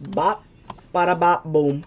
Bop, para bop, boom.